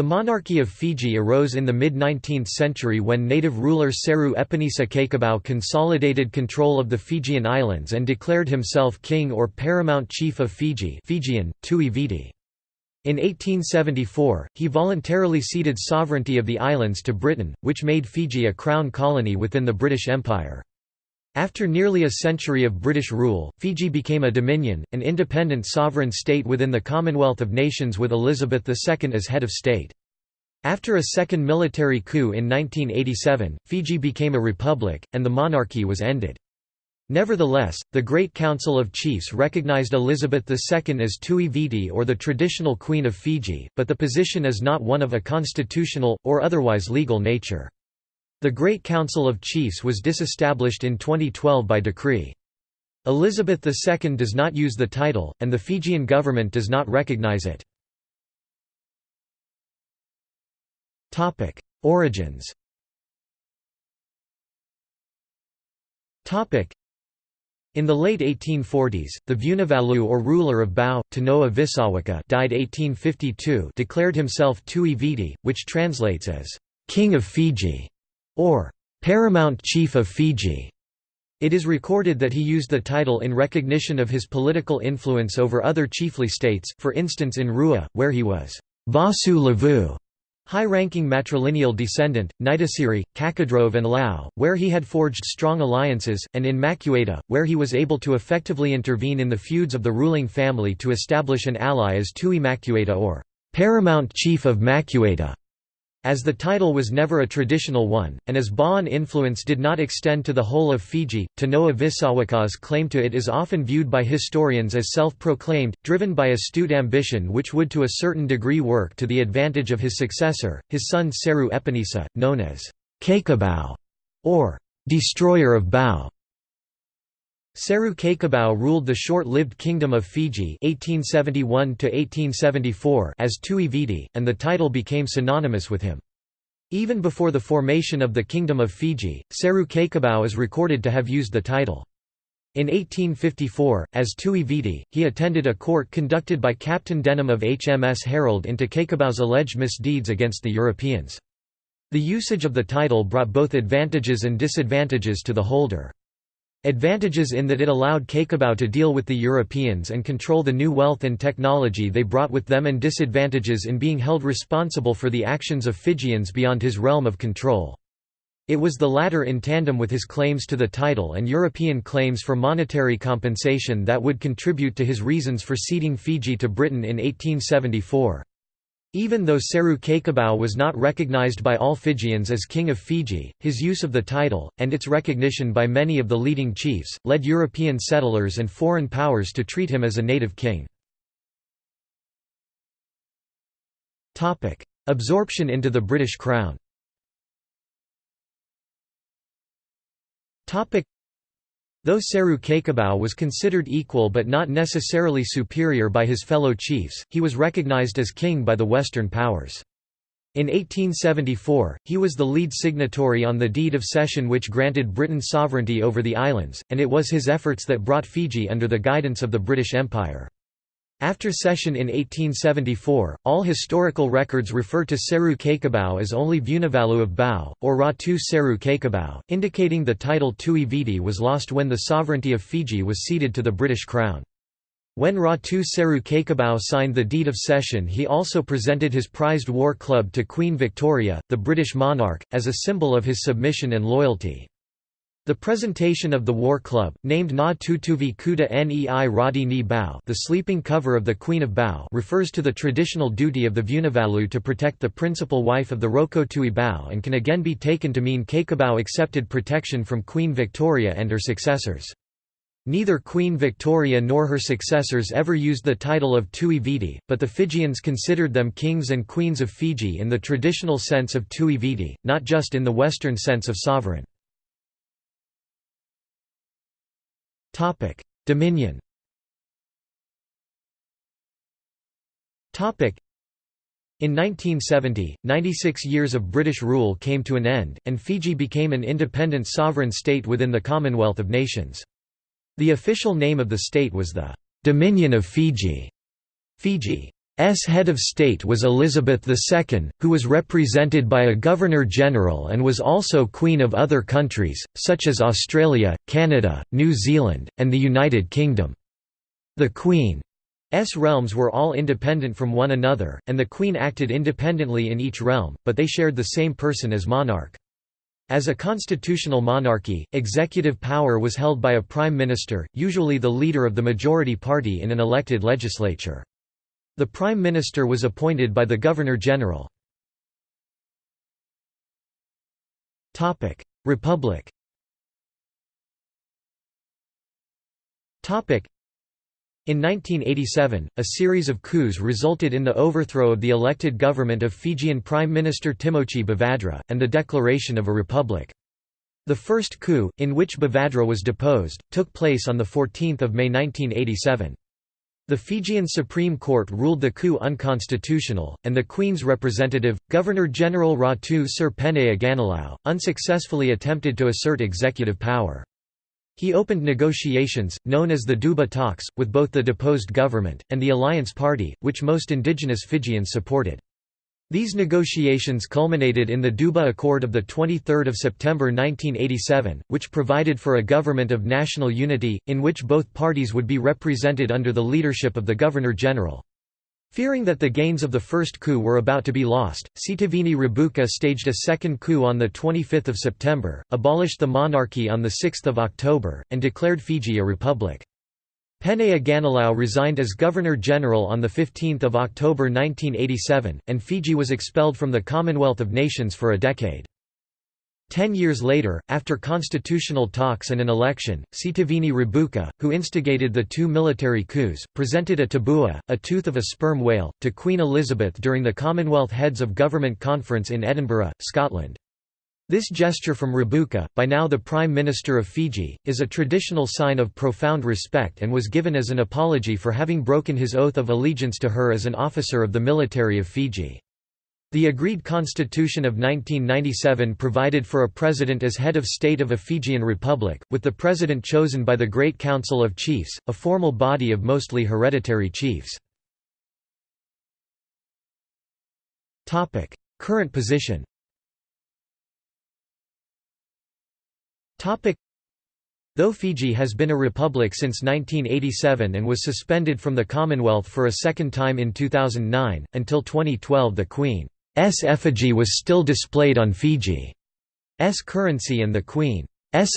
The monarchy of Fiji arose in the mid-19th century when native ruler Seru Epenisa Cakobau consolidated control of the Fijian islands and declared himself king or paramount chief of Fiji Fijian, Tui Viti. In 1874, he voluntarily ceded sovereignty of the islands to Britain, which made Fiji a crown colony within the British Empire. After nearly a century of British rule, Fiji became a dominion, an independent sovereign state within the Commonwealth of Nations with Elizabeth II as head of state. After a second military coup in 1987, Fiji became a republic, and the monarchy was ended. Nevertheless, the Great Council of Chiefs recognized Elizabeth II as Tui Viti or the traditional Queen of Fiji, but the position is not one of a constitutional, or otherwise legal nature. The Great Council of Chiefs was disestablished in 2012 by decree. Elizabeth II does not use the title, and the Fijian government does not recognize it. Origins in the late 1840s, the Vunivalu or ruler of Bau, Tanoa Visawaka died 1852 declared himself Tui Viti, which translates as, "'King of Fiji' or Paramount Chief of Fiji. It is recorded that he used the title in recognition of his political influence over other chiefly states, for instance in Rewa, where he was Vasu Levu, high-ranking matrilineal descendant, Naitasiri, Cakaudrove and Lau, where he had forged strong alliances, and in Macuata, where he was able to effectively intervene in the feuds of the ruling family to establish an ally as Tui Macuata or Paramount Chief of Macuata. As the title was never a traditional one, and as Bauan influence did not extend to the whole of Fiji, Tanoa Visawaka's claim to it is often viewed by historians as self-proclaimed, driven by astute ambition which would to a certain degree work to the advantage of his successor, his son Seru Epenisa, known as Cakobau, or destroyer of Bau. Seru Cakobau ruled the short-lived Kingdom of Fiji 1871 as Tui Viti, and the title became synonymous with him. Even before the formation of the Kingdom of Fiji, Seru Cakobau is recorded to have used the title. In 1854, as Tui Viti, he attended a court conducted by Captain Denham of HMS Herald into Cakobau's alleged misdeeds against the Europeans. The usage of the title brought both advantages and disadvantages to the holder. Advantages in that it allowed Cakobau to deal with the Europeans and control the new wealth and technology they brought with them and disadvantages in being held responsible for the actions of Fijians beyond his realm of control. It was the latter in tandem with his claims to the title and European claims for monetary compensation that would contribute to his reasons for ceding Fiji to Britain in 1874. Even though Seru Cakobau was not recognized by all Fijians as King of Fiji, his use of the title, and its recognition by many of the leading chiefs, led European settlers and foreign powers to treat him as a native king. Absorption into the British Crown Though Seru Cakobau was considered equal but not necessarily superior by his fellow chiefs, he was recognized as king by the Western powers. In 1874, he was the lead signatory on the deed of cession which granted Britain sovereignty over the islands, and it was his efforts that brought Fiji under the guidance of the British Empire. After cession in 1874, all historical records refer to Seru Cakobau as only Vunivalu of Bau, or Ratu Seru Cakobau, indicating the title Tui Viti was lost when the sovereignty of Fiji was ceded to the British Crown. When Ratu Seru Kekabau signed the deed of cession he also presented his prized war club to Queen Victoria, the British monarch, as a symbol of his submission and loyalty. The presentation of the War Club, named Na Tutuvi Kuta Nei Radi Ni Bau the sleeping cover of the Queen of Bau refers to the traditional duty of the Vunivalu to protect the principal wife of the Rokotui Bau and can again be taken to mean Cakobau accepted protection from Queen Victoria and her successors. Neither Queen Victoria nor her successors ever used the title of Tui Viti, but the Fijians considered them kings and queens of Fiji in the traditional sense of Tui Viti, not just in the Western sense of sovereign. Dominion. In 1970, 96 years of British rule came to an end, and Fiji became an independent sovereign state within the Commonwealth of Nations. The official name of the state was the Dominion of Fiji. Fiji. Head of state was Elizabeth II, who was represented by a Governor-General and was also Queen of other countries, such as Australia, Canada, New Zealand, and the United Kingdom. The Queen's realms were all independent from one another, and the Queen acted independently in each realm, but they shared the same person as monarch. As a constitutional monarchy, executive power was held by a prime minister, usually the leader of the majority party in an elected legislature. The Prime Minister was appointed by the Governor-General. Republic in 1987, a series of coups resulted in the overthrow of the elected government of Fijian Prime Minister Timoci Bavadra, and the declaration of a republic. The first coup, in which Bavadra was deposed, took place on 14 May 1987. The Fijian Supreme Court ruled the coup unconstitutional, and the Queen's representative, Governor-General Ratu Sir Penaia Ganilau, unsuccessfully attempted to assert executive power. He opened negotiations, known as the Deuba talks, with both the deposed government, and the Alliance Party, which most indigenous Fijians supported. These negotiations culminated in the Deuba Accord of 23 September 1987, which provided for a government of national unity, in which both parties would be represented under the leadership of the Governor-General. Fearing that the gains of the first coup were about to be lost, Sitiveni Rabuka staged a second coup on 25 September, abolished the monarchy on 6 October, and declared Fiji a republic. Penaia Ganilau resigned as Governor-General on 15 October 1987, and Fiji was expelled from the Commonwealth of Nations for a decade. Ten years later, after constitutional talks and an election, Sitiveni Rabuka, who instigated the two military coups, presented a tabua, a tooth of a sperm whale, to Queen Elizabeth during the Commonwealth Heads of Government Conference in Edinburgh, Scotland. This gesture from Rabuka, by now the Prime Minister of Fiji, is a traditional sign of profound respect and was given as an apology for having broken his oath of allegiance to her as an officer of the military of Fiji. The agreed constitution of 1997 provided for a president as head of state of a Fijian republic, with the president chosen by the Great Council of Chiefs, a formal body of mostly hereditary chiefs. Current position Though Fiji has been a republic since 1987 and was suspended from the Commonwealth for a second time in 2009, until 2012 the Queen's effigy was still displayed on Fiji's currency and the Queen's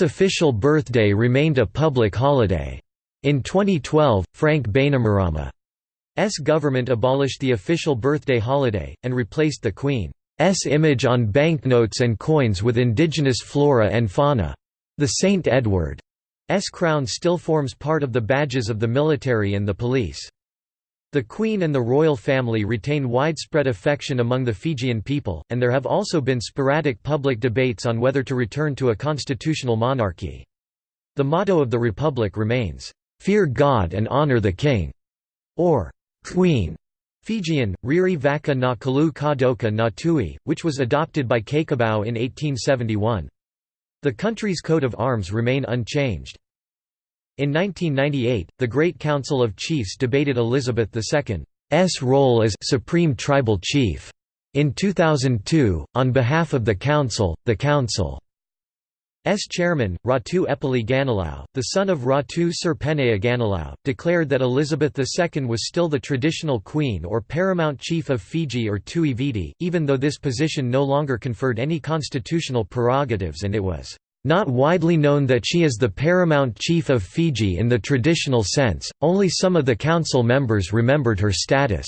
official birthday remained a public holiday. In 2012, Frank Bainimarama's government abolished the official birthday holiday, and replaced the Queen's image on banknotes and coins with indigenous flora and fauna. The St. Edward's crown still forms part of the badges of the military and the police. The Queen and the royal family retain widespread affection among the Fijian people, and there have also been sporadic public debates on whether to return to a constitutional monarchy. The motto of the republic remains, "'Fear God and honor the King' or "'Queen' Fijian, Riri Vaka na Kalu Kadoka na Tui, which was adopted by Cakobau in 1871. The country's coat of arms remain unchanged. In 1998, the Great Council of Chiefs debated Elizabeth II's role as Supreme Tribal Chief. In 2002, on behalf of the Council, the Council S chairman, Ratu Epeli Ganilau, the son of Ratu Sir Penaia Ganilau, declared that Elizabeth II was still the traditional queen or paramount chief of Fiji or Tui Viti, even though this position no longer conferred any constitutional prerogatives and it was not widely known that she is the paramount chief of Fiji in the traditional sense, only some of the council members remembered her status.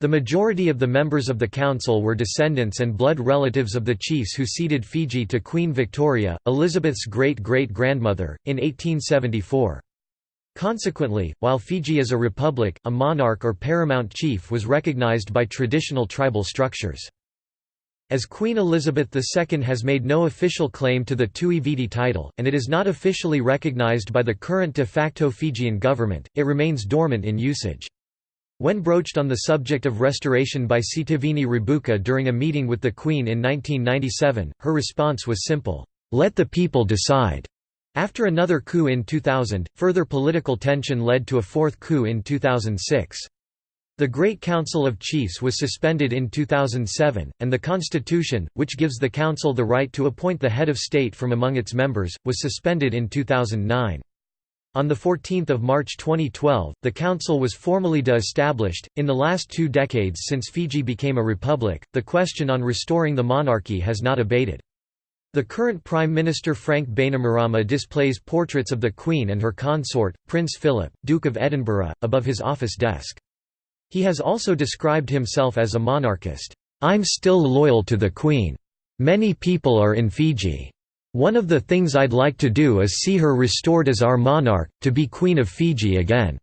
The majority of the members of the council were descendants and blood relatives of the chiefs who ceded Fiji to Queen Victoria, Elizabeth's great-great-grandmother, in 1874. Consequently, while Fiji is a republic, a monarch or paramount chief was recognized by traditional tribal structures. As Queen Elizabeth II has made no official claim to the Tui Viti title, and it is not officially recognized by the current de facto Fijian government, it remains dormant in usage. When broached on the subject of restoration by Sitiveni Rabuka during a meeting with the Queen in 1997, her response was simple, "'Let the people decide'". After another coup in 2000, further political tension led to a fourth coup in 2006. The Great Council of Chiefs was suspended in 2007, and the constitution, which gives the council the right to appoint the head of state from among its members, was suspended in 2009. On 14 March 2012, the council was formally de-established. In the last two decades since Fiji became a republic, the question on restoring the monarchy has not abated. The current Prime Minister Frank Bainimarama displays portraits of the Queen and her consort, Prince Philip, Duke of Edinburgh, above his office desk. He has also described himself as a monarchist. I'm still loyal to the Queen. Many people are in Fiji. One of the things I'd like to do is see her restored as our monarch, to be Queen of Fiji again."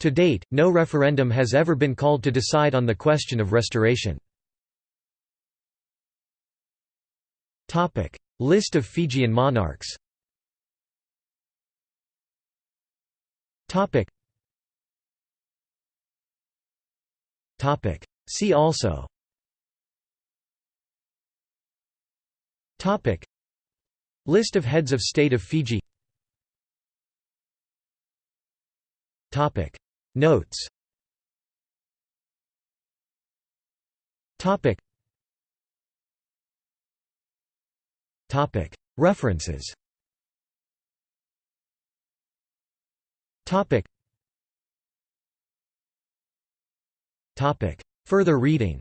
To date, no referendum has ever been called to decide on the question of restoration. List of Fijian monarchs. See also. List of heads of state of Fiji. Notes. References. Further reading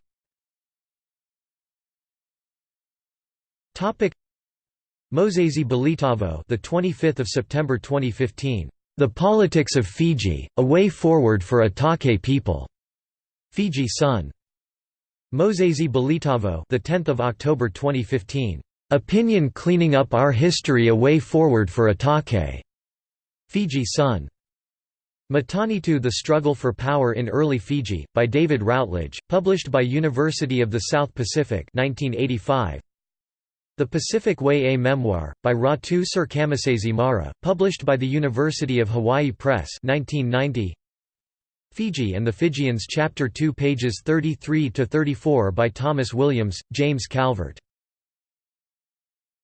Mosese Belitavo the 25th of September 2015 The Politics of Fiji A Way Forward for Atake People. Fiji Sun. Mosese Belitavo the 10th of October 2015 Opinion Cleaning Up Our History A Way Forward for Atake. Fiji Sun. Matanitu The Struggle for Power in Early Fiji, by David Routledge, published by University of the South Pacific 1985. The Pacific Way A Memoir, by Ratu Sir Kamasese Mara, published by the University of Hawaii Press 1990. Fiji and the Fijians Chapter 2 pages 33–34 by Thomas Williams, James Calvert